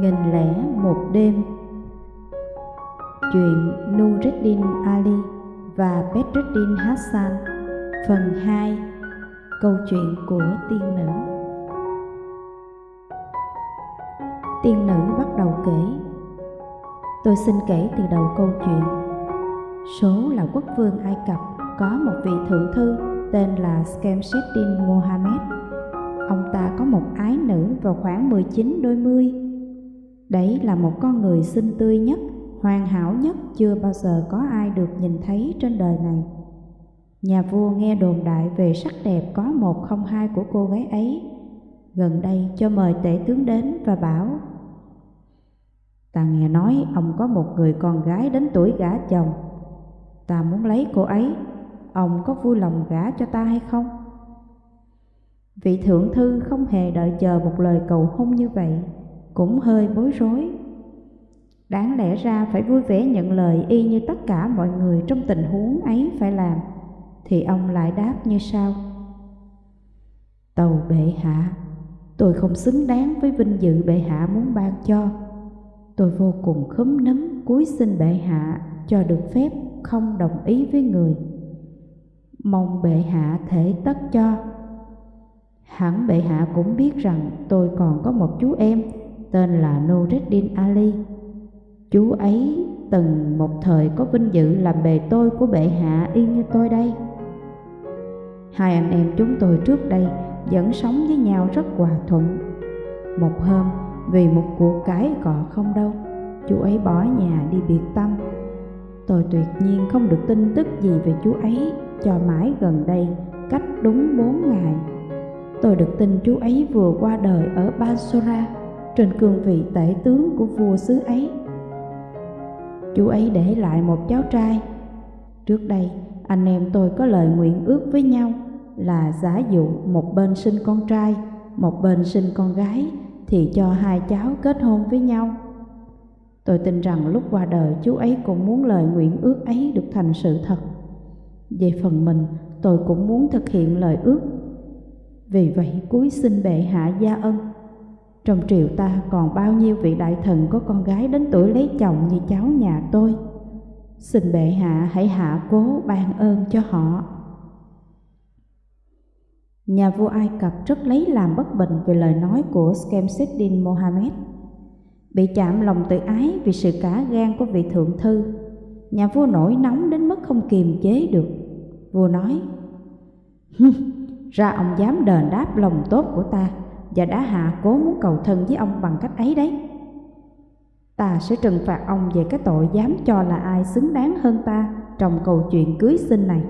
Nghìn lẻ một đêm. Chuyện Nuruddin Ali và Bedruddin Hassan, Phần 2 Câu chuyện của tiên nữ. Tiên nữ bắt đầu kể. Tôi xin kể từ đầu câu chuyện. Số là quốc vương Ai Cập có một vị thượng thư tên là Skemseddin Mohammed. Ông ta có một ái nữ vào khoảng 19 đôi mươi. Đấy là một con người xinh tươi nhất, hoàn hảo nhất chưa bao giờ có ai được nhìn thấy trên đời này. Nhà vua nghe đồn đại về sắc đẹp có một không hai của cô gái ấy. Gần đây cho mời tể tướng đến và bảo Ta nghe nói ông có một người con gái đến tuổi gả chồng Ta muốn lấy cô ấy Ông có vui lòng gả cho ta hay không? Vị thượng thư không hề đợi chờ một lời cầu hôn như vậy cũng hơi bối rối. Đáng lẽ ra phải vui vẻ nhận lời y như tất cả mọi người trong tình huống ấy phải làm, thì ông lại đáp như sau. Tàu bệ hạ, tôi không xứng đáng với vinh dự bệ hạ muốn ban cho. Tôi vô cùng khấm nấm cúi xin bệ hạ cho được phép không đồng ý với người. Mong bệ hạ thể tất cho. Hẳn bệ hạ cũng biết rằng tôi còn có một chú em tên là Nureddin Ali. Chú ấy từng một thời có vinh dự làm bề tôi của bệ hạ y như tôi đây. Hai anh em chúng tôi trước đây vẫn sống với nhau rất hòa thuận. Một hôm, vì một cuộc cái cọ không đâu, chú ấy bỏ nhà đi biệt tâm. Tôi tuyệt nhiên không được tin tức gì về chú ấy cho mãi gần đây, cách đúng bốn ngày. Tôi được tin chú ấy vừa qua đời ở Basora trên cương vị tể tướng của vua xứ ấy. Chú ấy để lại một cháu trai. Trước đây, anh em tôi có lời nguyện ước với nhau là giả dụ một bên sinh con trai, một bên sinh con gái thì cho hai cháu kết hôn với nhau. Tôi tin rằng lúc qua đời chú ấy cũng muốn lời nguyện ước ấy được thành sự thật. Về phần mình, tôi cũng muốn thực hiện lời ước. Vì vậy cuối xin bệ hạ gia ân trong triều ta còn bao nhiêu vị đại thần có con gái đến tuổi lấy chồng như cháu nhà tôi. Xin bệ hạ hãy hạ cố ban ơn cho họ. Nhà vua Ai Cập rất lấy làm bất bình về lời nói của Skemseddin Mohammed. Bị chạm lòng tự ái vì sự cá gan của vị thượng thư, nhà vua nổi nóng đến mức không kiềm chế được. Vua nói, ra ông dám đền đáp lòng tốt của ta và đã hạ cố muốn cầu thân với ông bằng cách ấy đấy. Ta sẽ trừng phạt ông về cái tội dám cho là ai xứng đáng hơn ta trong câu chuyện cưới sinh này.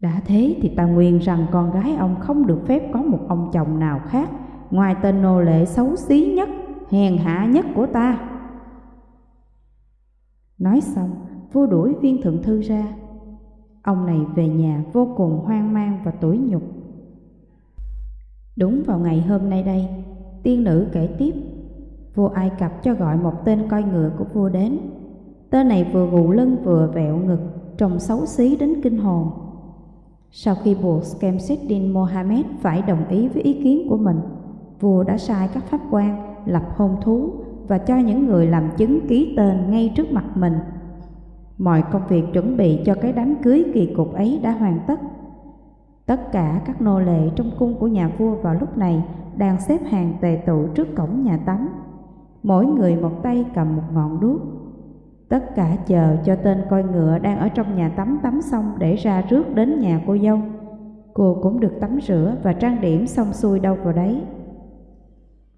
Đã thế thì ta nguyện rằng con gái ông không được phép có một ông chồng nào khác ngoài tên nô lệ xấu xí nhất, hèn hạ nhất của ta. Nói xong, vua đuổi viên thượng thư ra. Ông này về nhà vô cùng hoang mang và tủi nhục. Đúng vào ngày hôm nay đây, tiên nữ kể tiếp, vua Ai Cập cho gọi một tên coi ngựa của vua đến. Tên này vừa gù lưng vừa vẹo ngực, trông xấu xí đến kinh hồn. Sau khi buộc Skemseddin Mohammed phải đồng ý với ý kiến của mình, vua đã sai các pháp quan lập hôn thú và cho những người làm chứng ký tên ngay trước mặt mình. Mọi công việc chuẩn bị cho cái đám cưới kỳ cục ấy đã hoàn tất Tất cả các nô lệ trong cung của nhà vua vào lúc này đang xếp hàng tề tụ trước cổng nhà tắm. Mỗi người một tay cầm một ngọn đuốc. Tất cả chờ cho tên coi ngựa đang ở trong nhà tắm tắm xong để ra rước đến nhà cô dâu. Cô cũng được tắm rửa và trang điểm xong xuôi đâu vào đấy.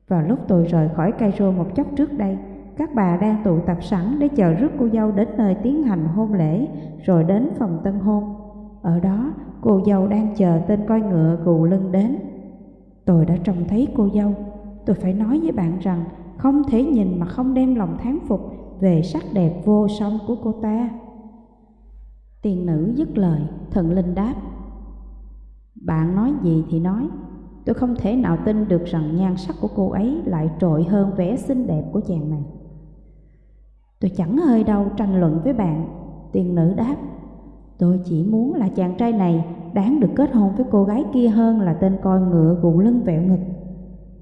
Vào lúc tôi rời khỏi Cairo một chốc trước đây, các bà đang tụ tập sẵn để chờ rước cô dâu đến nơi tiến hành hôn lễ, rồi đến phòng tân hôn. Ở đó, cô dâu đang chờ tên coi ngựa gù lưng đến. Tôi đã trông thấy cô dâu. Tôi phải nói với bạn rằng không thể nhìn mà không đem lòng thán phục về sắc đẹp vô song của cô ta. Tiền nữ dứt lời, thần linh đáp. Bạn nói gì thì nói, tôi không thể nào tin được rằng nhan sắc của cô ấy lại trội hơn vẻ xinh đẹp của chàng này. Tôi chẳng hơi đâu tranh luận với bạn, tiền nữ đáp. Tôi chỉ muốn là chàng trai này đáng được kết hôn với cô gái kia hơn là tên coi ngựa gù lưng vẹo ngực.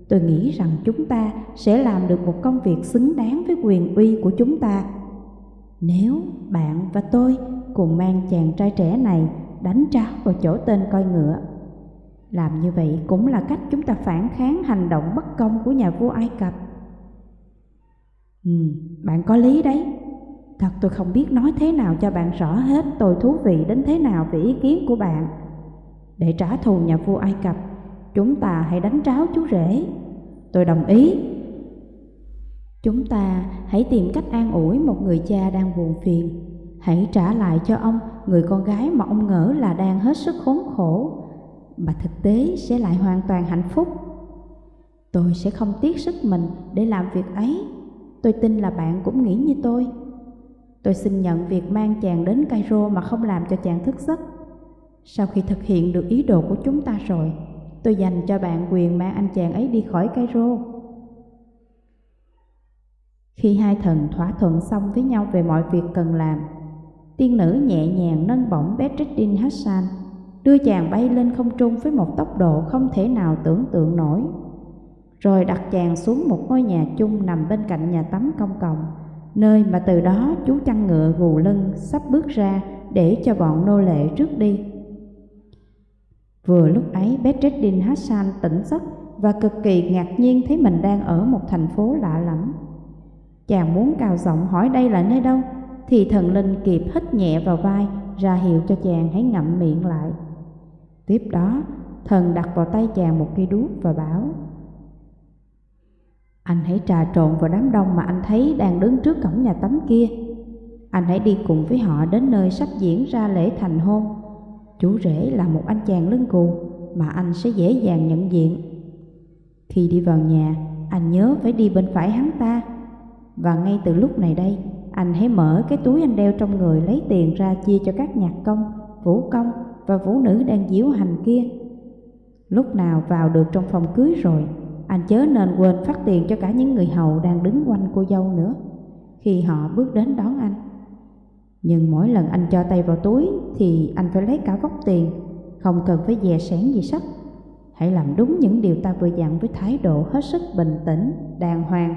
Tôi nghĩ rằng chúng ta sẽ làm được một công việc xứng đáng với quyền uy của chúng ta. Nếu bạn và tôi cùng mang chàng trai trẻ này đánh trao vào chỗ tên coi ngựa. Làm như vậy cũng là cách chúng ta phản kháng hành động bất công của nhà vua Ai Cập. Ừ, bạn có lý đấy. Thật tôi không biết nói thế nào cho bạn rõ hết tôi thú vị đến thế nào về ý kiến của bạn. Để trả thù nhà vua Ai Cập, chúng ta hãy đánh tráo chú rể. Tôi đồng ý. Chúng ta hãy tìm cách an ủi một người cha đang buồn phiền. Hãy trả lại cho ông người con gái mà ông ngỡ là đang hết sức khốn khổ, mà thực tế sẽ lại hoàn toàn hạnh phúc. Tôi sẽ không tiếc sức mình để làm việc ấy. Tôi tin là bạn cũng nghĩ như tôi. Tôi xin nhận việc mang chàng đến Cairo mà không làm cho chàng thức giấc. Sau khi thực hiện được ý đồ của chúng ta rồi, tôi dành cho bạn quyền mang anh chàng ấy đi khỏi Cairo. Khi hai thần thỏa thuận xong với nhau về mọi việc cần làm, tiên nữ nhẹ nhàng nâng bổng Bedreddin Hassan, đưa chàng bay lên không trung với một tốc độ không thể nào tưởng tượng nổi. Rồi đặt chàng xuống một ngôi nhà chung nằm bên cạnh nhà tắm công cộng, nơi mà từ đó chú chăn ngựa gù lưng sắp bước ra để cho bọn nô lệ rước đi. Vừa lúc ấy Bedreddin Hassan tỉnh giấc và cực kỳ ngạc nhiên thấy mình đang ở một thành phố lạ lẫm. Chàng muốn cào giọng hỏi đây là nơi đâu, thì thần linh kịp hít nhẹ vào vai ra hiệu cho chàng hãy ngậm miệng lại. Tiếp đó, thần đặt vào tay chàng một cây đuốc và bảo anh hãy trà trộn vào đám đông mà anh thấy đang đứng trước cổng nhà tắm kia. Anh hãy đi cùng với họ đến nơi sắp diễn ra lễ thành hôn. Chú rể là một anh chàng lưng cù mà anh sẽ dễ dàng nhận diện. Khi đi vào nhà, anh nhớ phải đi bên phải hắn ta. Và ngay từ lúc này đây, anh hãy mở cái túi anh đeo trong người lấy tiền ra chia cho các nhạc công, vũ công và vũ nữ đang diễu hành kia. Lúc nào vào được trong phòng cưới rồi, anh chớ nên quên phát tiền cho cả những người hầu đang đứng quanh cô dâu nữa khi họ bước đến đón anh. Nhưng mỗi lần anh cho tay vào túi thì anh phải lấy cả vóc tiền, không cần phải dè sẻn gì sắc. Hãy làm đúng những điều ta vừa dặn với thái độ hết sức bình tĩnh, đàng hoàng,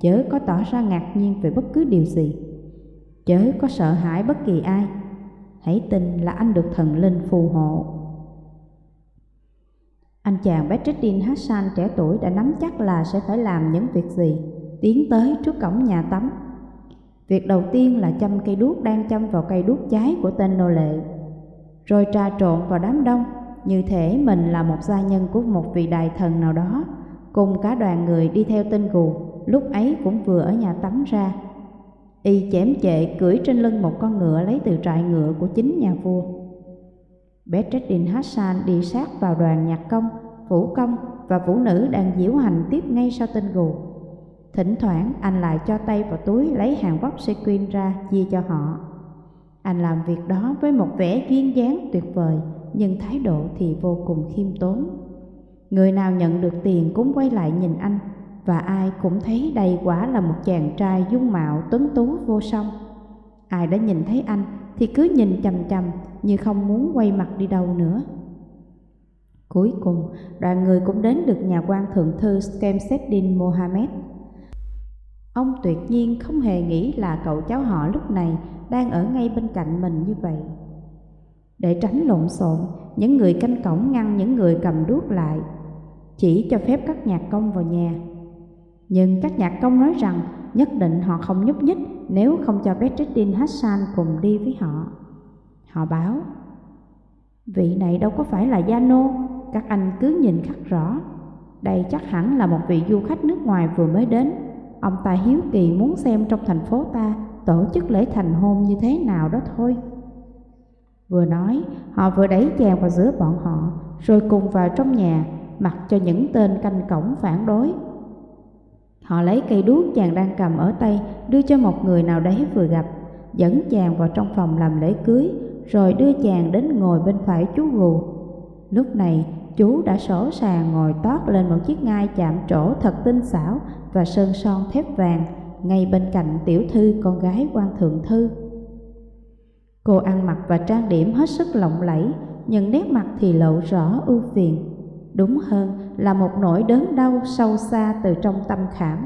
chớ có tỏ ra ngạc nhiên về bất cứ điều gì. Chớ có sợ hãi bất kỳ ai. Hãy tin là anh được thần linh phù hộ. Anh chàng Bedreddin Hassan trẻ tuổi đã nắm chắc là sẽ phải làm những việc gì, tiến tới trước cổng nhà tắm Việc đầu tiên là châm cây đuốc đang châm vào cây đuốc cháy của tên nô lệ, rồi trà trộn vào đám đông, như thể mình là một gia nhân của một vị đại thần nào đó, cùng cả đoàn người đi theo tên gù, lúc ấy cũng vừa ở nhà tắm ra. Y chém chệ cưỡi trên lưng một con ngựa lấy từ trại ngựa của chính nhà vua. Bedreddin Hassan đi sát vào đoàn nhạc công, vũ công và vũ nữ đang diễu hành tiếp ngay sau tên gù. Thỉnh thoảng anh lại cho tay vào túi lấy hàng vóc sequin ra chia cho họ. Anh làm việc đó với một vẻ duyên dáng tuyệt vời, nhưng thái độ thì vô cùng khiêm tốn. Người nào nhận được tiền cũng quay lại nhìn anh, và ai cũng thấy đây quả là một chàng trai dung mạo tuấn tú vô song. Ai đã nhìn thấy anh thì cứ nhìn chằm chằm như không muốn quay mặt đi đâu nữa. Cuối cùng, đoàn người cũng đến được nhà quan thượng thư Skemseddin Mohammed, Ông tuyệt nhiên không hề nghĩ là cậu cháu họ lúc này đang ở ngay bên cạnh mình như vậy. Để tránh lộn xộn, những người canh cổng ngăn những người cầm đuốc lại, chỉ cho phép các nhạc công vào nhà. Nhưng các nhạc công nói rằng nhất định họ không nhúc nhích nếu không cho Bedreddin Hassan cùng đi với họ. Họ báo, vị này đâu có phải là gia nô, các anh cứ nhìn khắc rõ. Đây chắc hẳn là một vị du khách nước ngoài vừa mới đến Ông ta hiếu kỳ muốn xem trong thành phố ta tổ chức lễ thành hôn như thế nào đó thôi. Vừa nói, họ vừa đẩy chàng vào giữa bọn họ, rồi cùng vào trong nhà, mặc cho những tên canh cổng phản đối. Họ lấy cây đuốc chàng đang cầm ở tay, đưa cho một người nào đấy vừa gặp, dẫn chàng vào trong phòng làm lễ cưới, rồi đưa chàng đến ngồi bên phải chú gù. Lúc này, chú đã sổ sàng ngồi tót lên một chiếc ngai chạm trổ thật tinh xảo và sơn son thép vàng ngay bên cạnh tiểu thư con gái quan thượng thư. Cô ăn mặc và trang điểm hết sức lộng lẫy, nhưng nét mặt thì lộ rõ ưu phiền đúng hơn là một nỗi đớn đau sâu xa từ trong tâm khảm.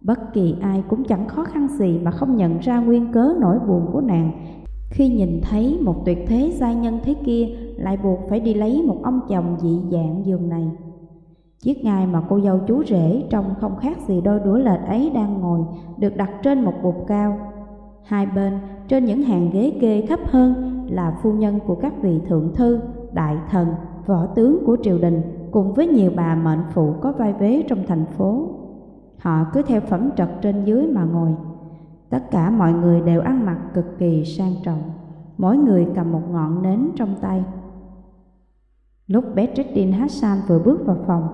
Bất kỳ ai cũng chẳng khó khăn gì mà không nhận ra nguyên cớ nỗi buồn của nàng khi nhìn thấy một tuyệt thế giai nhân thế kia lại buộc phải đi lấy một ông chồng dị dạng giường này. Chiếc ngai mà cô dâu chú rể trông không khác gì đôi đũa lệch ấy đang ngồi được đặt trên một bục cao. Hai bên trên những hàng ghế kê thấp hơn là phu nhân của các vị thượng thư, đại thần, võ tướng của triều đình cùng với nhiều bà mệnh phụ có vai vế trong thành phố. Họ cứ theo phẩm trật trên dưới mà ngồi. Tất cả mọi người đều ăn mặc cực kỳ sang trọng, mỗi người cầm một ngọn nến trong tay. Lúc Bedreddin Hassan vừa bước vào phòng,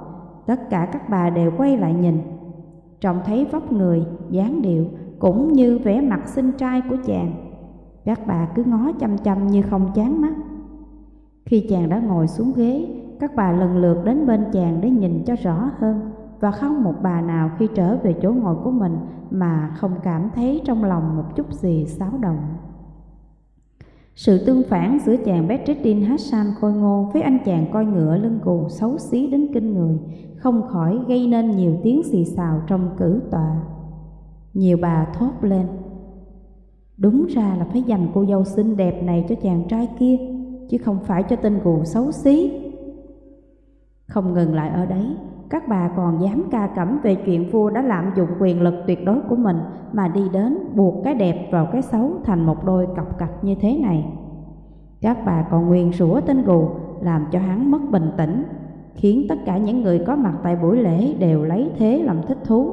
tất cả các bà đều quay lại nhìn. Trông thấy vóc người, dáng điệu cũng như vẻ mặt xinh trai của chàng. Các bà cứ ngó chăm chăm như không chán mắt. Khi chàng đã ngồi xuống ghế, các bà lần lượt đến bên chàng để nhìn cho rõ hơn và không một bà nào khi trở về chỗ ngồi của mình mà không cảm thấy trong lòng một chút gì xáo động. Sự tương phản giữa chàng Bedreddin Hassan khôi ngô với anh chàng coi ngựa lưng gù xấu xí đến kinh người không khỏi gây nên nhiều tiếng xì xào trong cử tọa. Nhiều bà thốt lên. Đúng ra là phải dành cô dâu xinh đẹp này cho chàng trai kia, chứ không phải cho tên gù xấu xí. Không ngừng lại ở đấy, các bà còn dám ca cẩm về chuyện vua đã lạm dụng quyền lực tuyệt đối của mình mà đi đến buộc cái đẹp vào cái xấu thành một đôi cọc cạch như thế này. Các bà còn nguyền rủa tên gù làm cho hắn mất bình tĩnh, khiến tất cả những người có mặt tại buổi lễ đều lấy thế làm thích thú.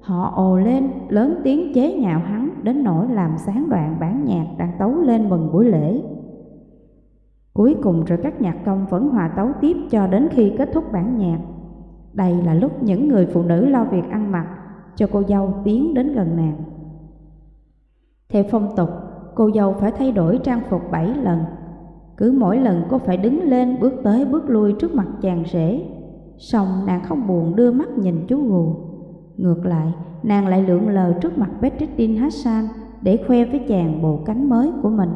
Họ ồ lên, lớn tiếng chế nhạo hắn đến nỗi làm sáng đoạn bản nhạc đang tấu lên mừng buổi lễ. Cuối cùng rồi các nhạc công vẫn hòa tấu tiếp cho đến khi kết thúc bản nhạc. Đây là lúc những người phụ nữ lo việc ăn mặc cho cô dâu tiến đến gần nàng. Theo phong tục, cô dâu phải thay đổi trang phục bảy lần. Cứ mỗi lần cô phải đứng lên bước tới bước lui trước mặt chàng rể. Xong nàng không buồn đưa mắt nhìn chú gù. Ngược lại, nàng lại lượn lờ trước mặt Bedreddin Hassan để khoe với chàng bộ cánh mới của mình.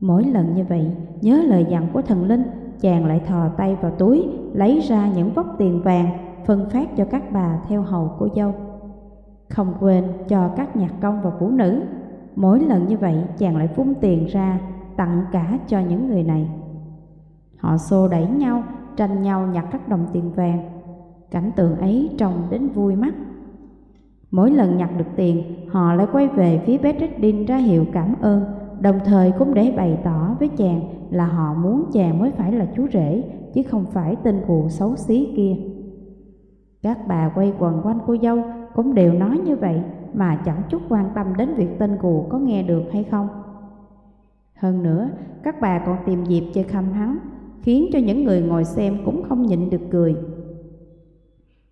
Mỗi lần như vậy, nhớ lời dặn của thần linh, chàng lại thò tay vào túi, lấy ra những vốc tiền vàng, phân phát cho các bà theo hầu của dâu. Không quên cho các nhạc công và phụ nữ. Mỗi lần như vậy, chàng lại vung tiền ra, tặng cả cho những người này. Họ xô đẩy nhau, tranh nhau nhặt các đồng tiền vàng. Cảnh tượng ấy trông đến vui mắt. Mỗi lần nhặt được tiền, họ lại quay về phía Bedreddin ra hiệu cảm ơn đồng thời cũng để bày tỏ với chàng là họ muốn chàng mới phải là chú rể, chứ không phải tên cụ xấu xí kia. Các bà quay quần quanh cô dâu cũng đều nói như vậy mà chẳng chút quan tâm đến việc tên cụ có nghe được hay không. Hơn nữa, các bà còn tìm dịp chơi khăm hắn, khiến cho những người ngồi xem cũng không nhịn được cười.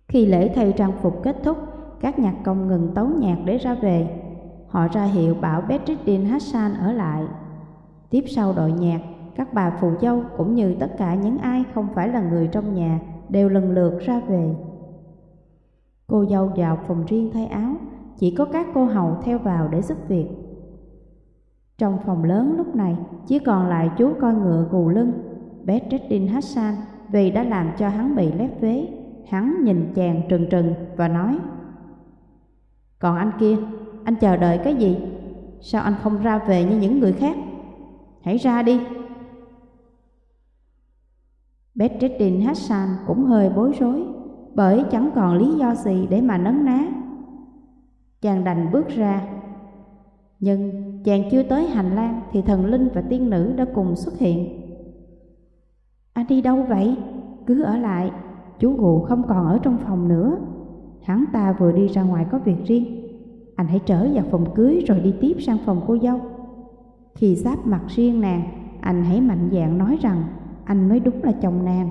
Khi lễ thay trang phục kết thúc, các nhạc công ngừng tấu nhạc để ra về, Họ ra hiệu bảo Bedreddin Hassan ở lại. Tiếp sau đội nhạc, các bà phù dâu cũng như tất cả những ai không phải là người trong nhà đều lần lượt ra về. Cô dâu vào phòng riêng thay áo, chỉ có các cô hầu theo vào để giúp việc. Trong phòng lớn lúc này chỉ còn lại chú coi ngựa gù lưng, Bedreddin Hassan vì đã làm cho hắn bị lép vế. Hắn nhìn chàng trừng trừng và nói Còn anh kia, anh chờ đợi cái gì? Sao anh không ra về như những người khác? Hãy ra đi. Bedreddin Hassan cũng hơi bối rối bởi chẳng còn lý do gì để mà nấn ná. Chàng đành bước ra. Nhưng chàng chưa tới hành lang thì thần linh và tiên nữ đã cùng xuất hiện. Anh đi đâu vậy? Cứ ở lại, chú gù không còn ở trong phòng nữa. Hắn ta vừa đi ra ngoài có việc riêng. Anh hãy trở vào phòng cưới rồi đi tiếp sang phòng cô dâu. Khi sáp mặt riêng nàng, anh hãy mạnh dạn nói rằng anh mới đúng là chồng nàng.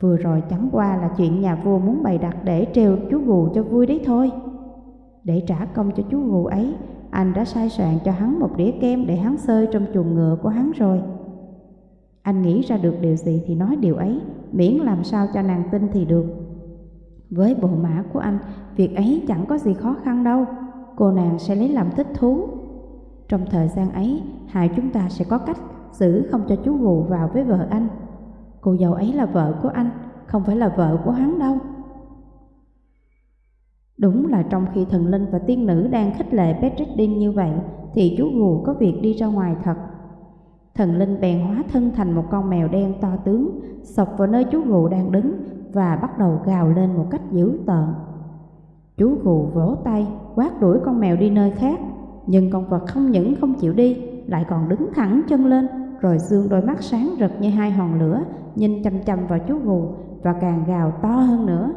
Vừa rồi chẳng qua là chuyện nhà vua muốn bày đặt để trêu chú gù cho vui đấy thôi. Để trả công cho chú gù ấy, anh đã sai soạn cho hắn một đĩa kem để hắn sơi trong chuồng ngựa của hắn rồi. Anh nghĩ ra được điều gì thì nói điều ấy, miễn làm sao cho nàng tin thì được. Với bộ mã của anh, việc ấy chẳng có gì khó khăn đâu cô nàng sẽ lấy làm thích thú. Trong thời gian ấy, hai chúng ta sẽ có cách giữ không cho chú gù vào với vợ anh. Cô dâu ấy là vợ của anh, không phải là vợ của hắn đâu. Đúng là trong khi thần linh và tiên nữ đang khích lệ Petridin như vậy, thì chú gù có việc đi ra ngoài thật. Thần linh bèn hóa thân thành một con mèo đen to tướng, sọc vào nơi chú gù đang đứng và bắt đầu gào lên một cách dữ tợn. Chú gù vỗ tay, quát đuổi con mèo đi nơi khác, nhưng con vật không những không chịu đi, lại còn đứng thẳng chân lên, rồi dương đôi mắt sáng rực như hai hòn lửa, nhìn chăm chăm vào chú gù và càng gào to hơn nữa.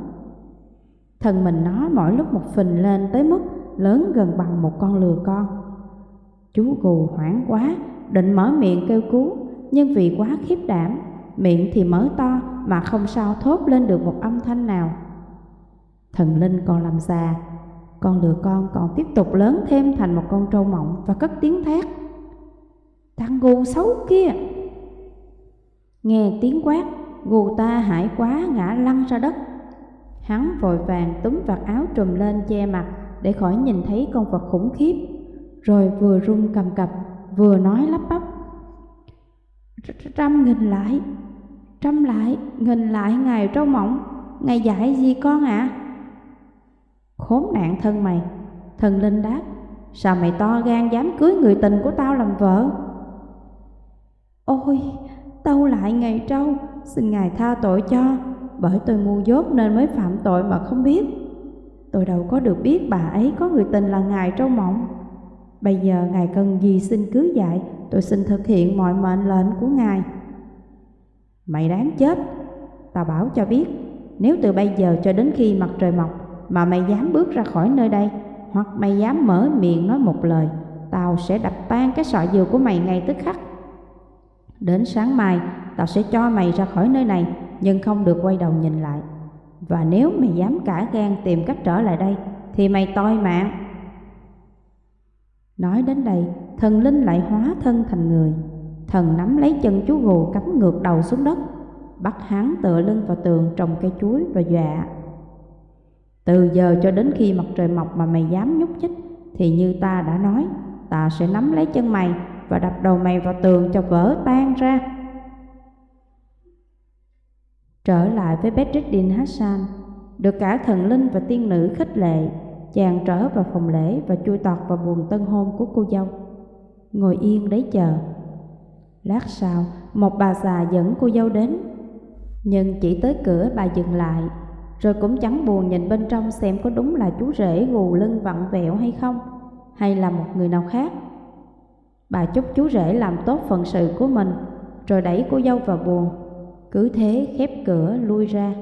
Thân mình nó mỗi lúc một phình lên tới mức lớn gần bằng một con lừa con. Chú gù hoảng quá, định mở miệng kêu cứu, nhưng vì quá khiếp đảm, miệng thì mở to mà không sao thốt lên được một âm thanh nào. Thần linh còn làm già, con lừa con còn tiếp tục lớn thêm thành một con trâu mộng và cất tiếng thét. Thằng gù xấu kia! Nghe tiếng quát, gù ta hãi quá ngã lăn ra đất. Hắn vội vàng túm vạt áo trùm lên che mặt để khỏi nhìn thấy con vật khủng khiếp, rồi vừa run cầm cập, vừa nói lắp bắp. Trăm nghìn lại, trăm lại, nghìn lại ngài trâu mộng, ngài dạy gì con ạ? À? Khốn nạn thân mày, thần linh đáp, sao mày to gan dám cưới người tình của tao làm vợ? Ôi, tâu lại ngày trâu, xin ngài tha tội cho, bởi tôi ngu dốt nên mới phạm tội mà không biết. Tôi đâu có được biết bà ấy có người tình là ngài trâu mộng. Bây giờ ngài cần gì xin cứ dạy, tôi xin thực hiện mọi mệnh lệnh của ngài. Mày đáng chết, tao bảo cho biết, nếu từ bây giờ cho đến khi mặt trời mọc mà mày dám bước ra khỏi nơi đây, hoặc mày dám mở miệng nói một lời, tao sẽ đập tan cái sọ dừa của mày ngay tức khắc. Đến sáng mai, tao sẽ cho mày ra khỏi nơi này, nhưng không được quay đầu nhìn lại. Và nếu mày dám cả gan tìm cách trở lại đây, thì mày toi mạng. Nói đến đây, thần linh lại hóa thân thành người. Thần nắm lấy chân chú gù cắm ngược đầu xuống đất, bắt hắn tựa lưng vào tường trồng cây chuối và dọa. Từ giờ cho đến khi mặt trời mọc mà mày dám nhúc nhích, thì như ta đã nói, ta sẽ nắm lấy chân mày và đập đầu mày vào tường cho vỡ tan ra. Trở lại với Bedreddin Hassan, được cả thần linh và tiên nữ khích lệ, chàng trở vào phòng lễ và chui tọt vào buồng tân hôn của cô dâu. Ngồi yên đấy chờ. Lát sau, một bà già dẫn cô dâu đến, nhưng chỉ tới cửa bà dừng lại, rồi cũng chẳng buồn nhìn bên trong xem có đúng là chú rể gù lưng vặn vẹo hay không, hay là một người nào khác. Bà chúc chú rể làm tốt phận sự của mình, rồi đẩy cô dâu vào buồn cứ thế khép cửa lui ra.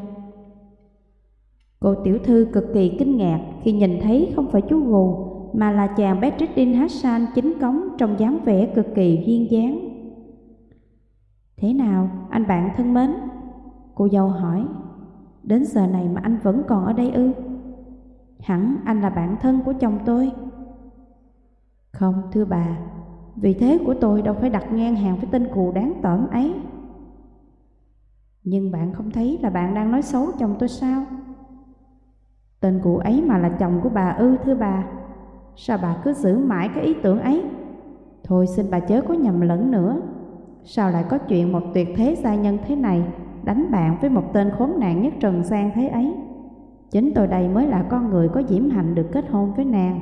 Cô tiểu thư cực kỳ kinh ngạc khi nhìn thấy không phải chú gù mà là chàng Bedreddin Hassan chính cống trong dáng vẻ cực kỳ duyên dáng. Thế nào, anh bạn thân mến? Cô dâu hỏi, đến giờ này mà anh vẫn còn ở đây ư? Hẳn anh là bạn thân của chồng tôi. Không, thưa bà, vì thế của tôi đâu phải đặt ngang hàng với tên cù đáng tởm ấy. Nhưng bạn không thấy là bạn đang nói xấu chồng tôi sao? Tên cụ ấy mà là chồng của bà ư thưa bà Sao bà cứ giữ mãi cái ý tưởng ấy Thôi xin bà chớ có nhầm lẫn nữa Sao lại có chuyện một tuyệt thế gia nhân thế này Đánh bạn với một tên khốn nạn nhất trần gian thế ấy. Chính tôi đây mới là con người có diễm hạnh được kết hôn với nàng.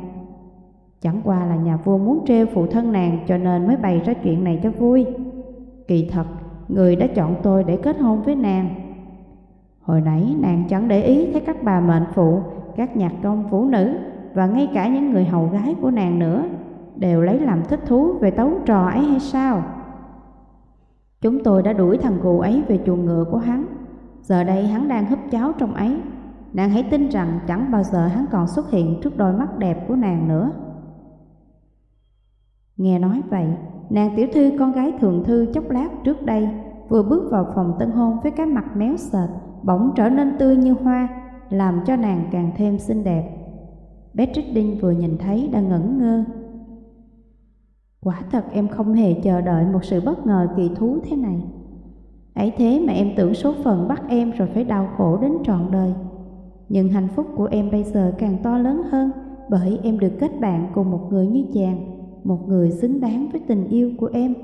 Chẳng qua là nhà vua muốn trêu phụ thân nàng cho nên mới bày ra chuyện này cho vui. Kỳ thật, người đã chọn tôi để kết hôn với nàng. Hồi nãy nàng chẳng để ý thấy các bà mệnh phụ, các nhạc công phụ nữ và ngay cả những người hầu gái của nàng nữa đều lấy làm thích thú về tấu trò ấy hay sao? Chúng tôi đã đuổi thằng gù ấy về chuồng ngựa của hắn. Giờ đây hắn đang húp cháo trong ấy. Nàng hãy tin rằng chẳng bao giờ hắn còn xuất hiện trước đôi mắt đẹp của nàng nữa. Nghe nói vậy, nàng tiểu thư con gái thường thư chốc lát trước đây vừa bước vào phòng tân hôn với cái mặt méo sệt bỗng trở nên tươi như hoa, làm cho nàng càng thêm xinh đẹp. Beatrice vừa nhìn thấy đã ngẩn ngơ. Quả thật em không hề chờ đợi một sự bất ngờ kỳ thú thế này. Ấy thế mà em tưởng số phận bắt em rồi phải đau khổ đến trọn đời. Nhưng hạnh phúc của em bây giờ càng to lớn hơn bởi em được kết bạn cùng một người như chàng, một người xứng đáng với tình yêu của em.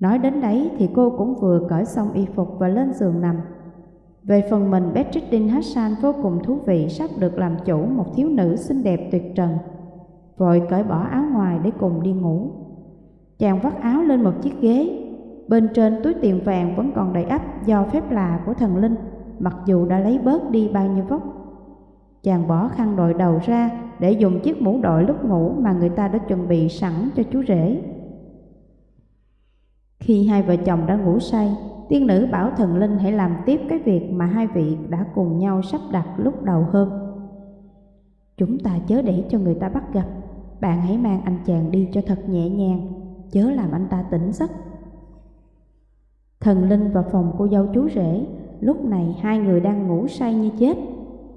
Nói đến đấy thì cô cũng vừa cởi xong y phục và lên giường nằm. Về phần mình, Beatrice Hassan vô cùng thú vị sắp được làm chủ một thiếu nữ xinh đẹp tuyệt trần. Vội cởi bỏ áo ngoài để cùng đi ngủ. Chàng vắt áo lên một chiếc ghế. Bên trên túi tiền vàng vẫn còn đầy ắp do phép lạ của thần linh, mặc dù đã lấy bớt đi bao nhiêu vóc. Chàng bỏ khăn đội đầu ra để dùng chiếc mũ đội lúc ngủ mà người ta đã chuẩn bị sẵn cho chú rể. Khi hai vợ chồng đã ngủ say, tiên nữ bảo thần linh hãy làm tiếp cái việc mà hai vị đã cùng nhau sắp đặt lúc đầu hôm. Chúng ta chớ để cho người ta bắt gặp, bạn hãy mang anh chàng đi cho thật nhẹ nhàng, chớ làm anh ta tỉnh giấc. Thần linh và phòng cô dâu chú rể, lúc này hai người đang ngủ say như chết.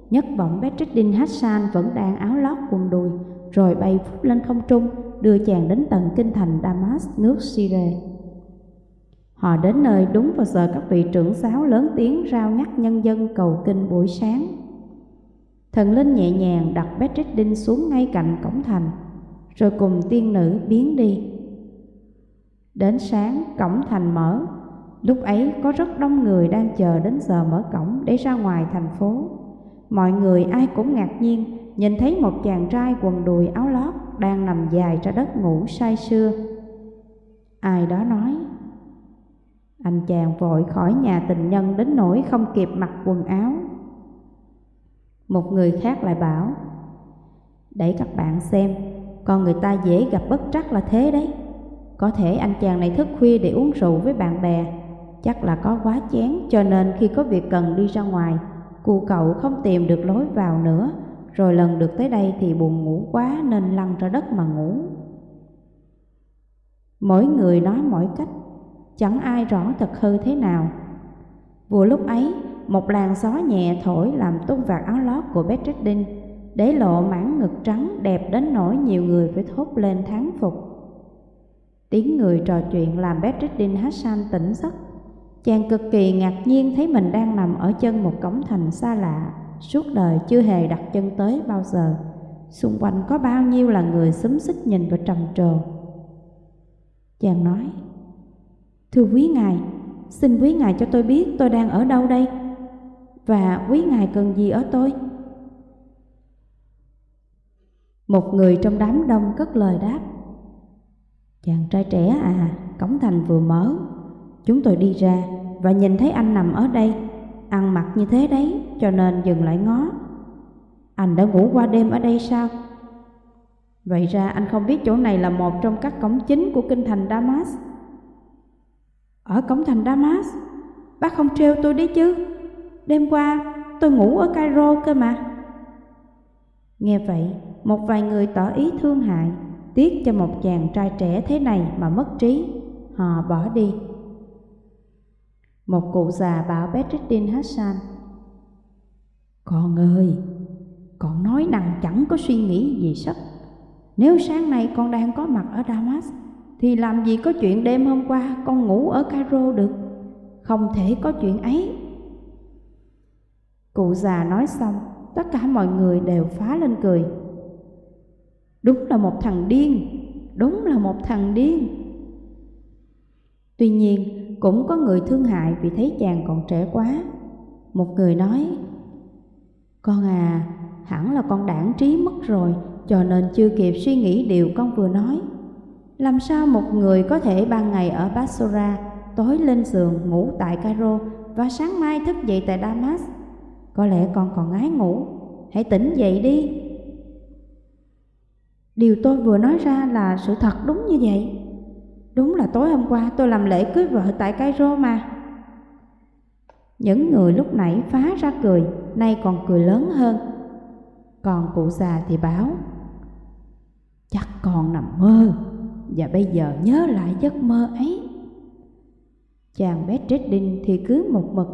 Nhất vọng Bedreddin Hassan vẫn đang áo lót quần đùi, rồi bay phút lên không trung, đưa chàng đến tận kinh thành Damas, nước Syria. Họ đến nơi đúng vào giờ các vị trưởng giáo lớn tiếng rao nhắc nhân dân cầu kinh buổi sáng. Thần linh nhẹ nhàng đặt Bedreddin xuống ngay cạnh cổng thành, rồi cùng tiên nữ biến đi. Đến sáng, cổng thành mở, lúc ấy có rất đông người đang chờ đến giờ mở cổng để ra ngoài thành phố. Mọi người ai cũng ngạc nhiên nhìn thấy một chàng trai quần đùi áo lót đang nằm dài ra đất ngủ say sưa. Ai đó nói, anh chàng vội khỏi nhà tình nhân đến nỗi không kịp mặc quần áo. Một người khác lại bảo, để các bạn xem, con người ta dễ gặp bất trắc là thế đấy. Có thể anh chàng này thức khuya để uống rượu với bạn bè, chắc là có quá chén cho nên khi có việc cần đi ra ngoài, cụ cậu không tìm được lối vào nữa, rồi lần được tới đây thì buồn ngủ quá nên lăn ra đất mà ngủ. Mỗi người nói mỗi cách, chẳng ai rõ thật hư thế nào. Vừa lúc ấy, một làn gió nhẹ thổi làm tung vạt áo lót của Bedreddin, để lộ mảng ngực trắng đẹp đến nỗi nhiều người phải thốt lên thán phục. Tiếng người trò chuyện làm Bedreddin Hassan tỉnh giấc. Chàng cực kỳ ngạc nhiên thấy mình đang nằm ở chân một cổng thành xa lạ, suốt đời chưa hề đặt chân tới bao giờ. Xung quanh có bao nhiêu là người xúm xích nhìn và trầm trồ. Chàng nói, Thưa quý ngài, xin quý ngài cho tôi biết tôi đang ở đâu đây và quý ngài cần gì ở tôi? Một người trong đám đông cất lời đáp. Chàng trai trẻ à, cổng thành vừa mở. Chúng tôi đi ra và nhìn thấy anh nằm ở đây Ăn mặc như thế đấy cho nên dừng lại ngó. Anh đã ngủ qua đêm ở đây sao? Vậy ra anh không biết chỗ này là một trong các cổng chính của kinh thành Damas. Ở cổng thành Damas? Bác không trêu tôi đấy chứ. Đêm qua tôi ngủ ở Cairo cơ mà. Nghe vậy một vài người tỏ ý thương hại, Tiếc cho một chàng trai trẻ thế này mà mất trí. Họ bỏ đi. Một cụ già bảo Bedreddin Hassan, Con ơi, Con nói năng chẳng có suy nghĩ gì sắp. Nếu sáng nay con đang có mặt ở Damas, thì làm gì có chuyện đêm hôm qua con ngủ ở Cairo được? Không thể có chuyện ấy. Cụ già nói xong, Tất cả mọi người đều phá lên cười. Đúng là một thằng điên. Đúng là một thằng điên. Tuy nhiên cũng có người thương hại vì thấy chàng còn trẻ quá. Một người nói Con à, hẳn là con đảng trí mất rồi Cho nên chưa kịp suy nghĩ điều con vừa nói. Làm sao một người có thể ban ngày ở Basora, tối lên giường ngủ tại Cairo và sáng mai thức dậy tại Damas? Có lẽ con còn ngái ngủ, hãy tỉnh dậy đi. Điều tôi vừa nói ra là sự thật đúng như vậy. Đúng là tối hôm qua tôi làm lễ cưới vợ tại Cairo mà. Những người lúc nãy phá ra cười, nay còn cười lớn hơn. Còn cụ già thì báo, chắc còn nằm mơ và bây giờ nhớ lại giấc mơ ấy. Chàng bé Bedreddin thì cứ một mực.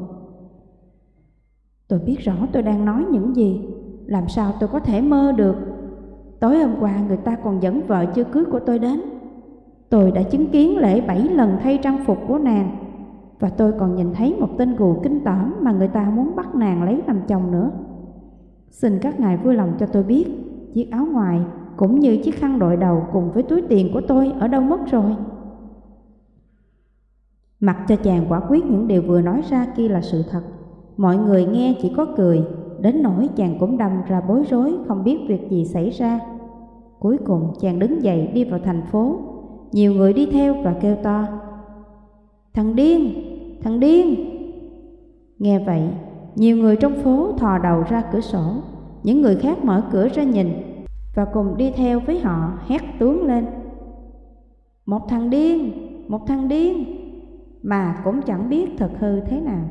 Tôi biết rõ tôi đang nói những gì, làm sao tôi có thể mơ được. Tối hôm qua người ta còn dẫn vợ chưa cưới của tôi đến. Tôi đã chứng kiến lễ bảy lần thay trang phục của nàng và tôi còn nhìn thấy một tên gù kinh tởm mà người ta muốn bắt nàng lấy làm chồng nữa. Xin các ngài vui lòng cho tôi biết, chiếc áo ngoài cũng như chiếc khăn đội đầu cùng với túi tiền của tôi ở đâu mất rồi. Mặc cho chàng quả quyết những điều vừa nói ra kia là sự thật Mọi người nghe chỉ có cười Đến nỗi chàng cũng đâm ra bối rối Không biết việc gì xảy ra. Cuối cùng chàng đứng dậy đi vào thành phố. Nhiều người đi theo và kêu to Thằng điên, thằng điên! Nghe vậy Nhiều người trong phố thò đầu ra cửa sổ. Những người khác mở cửa ra nhìn Và cùng đi theo với họ hét tướng lên Một thằng điên, một thằng điên! Mà cũng chẳng biết thật hư thế nào.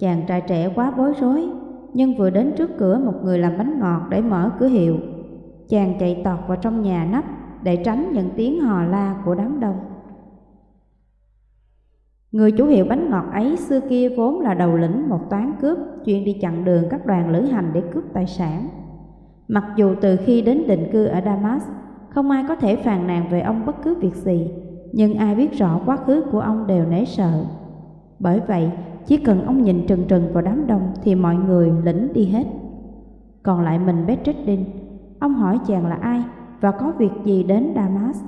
Chàng trai trẻ quá bối rối Nhưng vừa đến trước cửa một người làm bánh ngọt để mở cửa hiệu Chàng chạy tọt vào trong nhà nắp Để tránh những tiếng hò la của đám đông Người chủ hiệu bánh ngọt ấy xưa kia vốn là đầu lĩnh một toán cướp chuyên đi chặn đường các đoàn lữ hành để cướp tài sản. Mặc dù từ khi đến định cư ở Damas, không ai có thể phàn nàn về ông bất cứ việc gì, nhưng ai biết rõ quá khứ của ông đều nể sợ. Bởi vậy, chỉ cần ông nhìn trừng trừng vào đám đông thì mọi người lĩnh đi hết. Còn lại mình bé trích đinh ông hỏi chàng là ai và có việc gì đến Damas.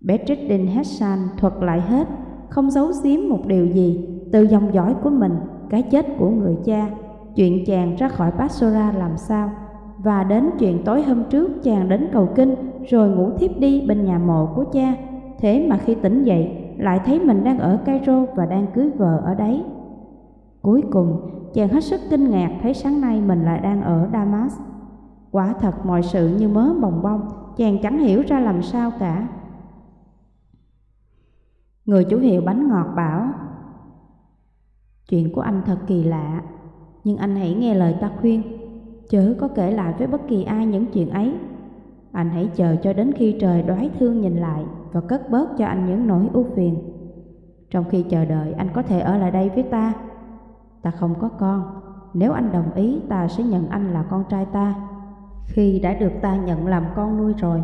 bé trích đinh hết Hassan thuật lại hết không giấu giếm một điều gì từ dòng dõi của mình, cái chết của người cha, chuyện chàng ra khỏi Basora làm sao, và đến chuyện tối hôm trước chàng đến cầu kinh rồi ngủ thiếp đi bên nhà mộ của cha. Thế mà khi tỉnh dậy lại thấy mình đang ở Cairo và đang cưới vợ ở đấy. Cuối cùng, chàng hết sức kinh ngạc thấy sáng nay mình lại đang ở Damas. Quả thật mọi sự như mớ bồng bông, chàng chẳng hiểu ra làm sao cả. Người chủ hiệu bánh ngọt bảo Chuyện của anh thật kỳ lạ Nhưng anh hãy nghe lời ta khuyên Chớ có kể lại với bất kỳ ai những chuyện ấy Anh hãy chờ cho đến khi trời đoái thương nhìn lại và cất bớt cho anh những nỗi ưu phiền Trong khi chờ đợi anh có thể ở lại đây với ta Ta không có con Nếu anh đồng ý ta sẽ nhận anh là con trai ta Khi đã được ta nhận làm con nuôi rồi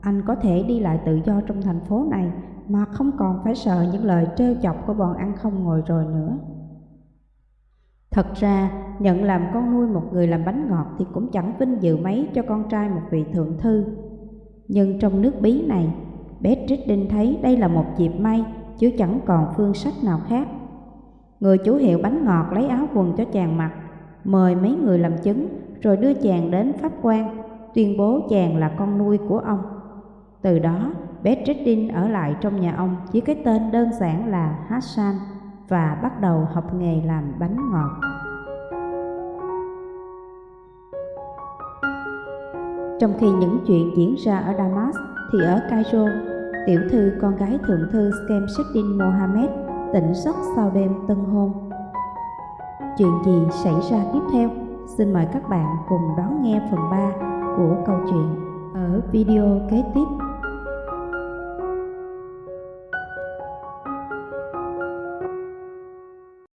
Anh có thể đi lại tự do trong thành phố này mà không còn phải sợ những lời trêu chọc của bọn ăn không ngồi rồi nữa. Thật ra, nhận làm con nuôi một người làm bánh ngọt thì cũng chẳng vinh dự mấy cho con trai một vị thượng thư. Nhưng trong nước bí này, bé Trích thấy đây là một dịp may, chứ chẳng còn phương sách nào khác. Người chủ hiệu bánh ngọt lấy áo quần cho chàng mặc, mời mấy người làm chứng, rồi đưa chàng đến pháp quan, tuyên bố chàng là con nuôi của ông. Từ đó, Bedreddin ở lại trong nhà ông với cái tên đơn giản là Hassan và bắt đầu học nghề làm bánh ngọt. Trong khi những chuyện diễn ra ở Damas thì ở Cairo, tiểu thư con gái thượng thư Skemseddin Mohammed tỉnh giấc sau đêm tân hôn. Chuyện gì xảy ra tiếp theo? Xin mời các bạn cùng đón nghe phần 3 của câu chuyện ở video kế tiếp.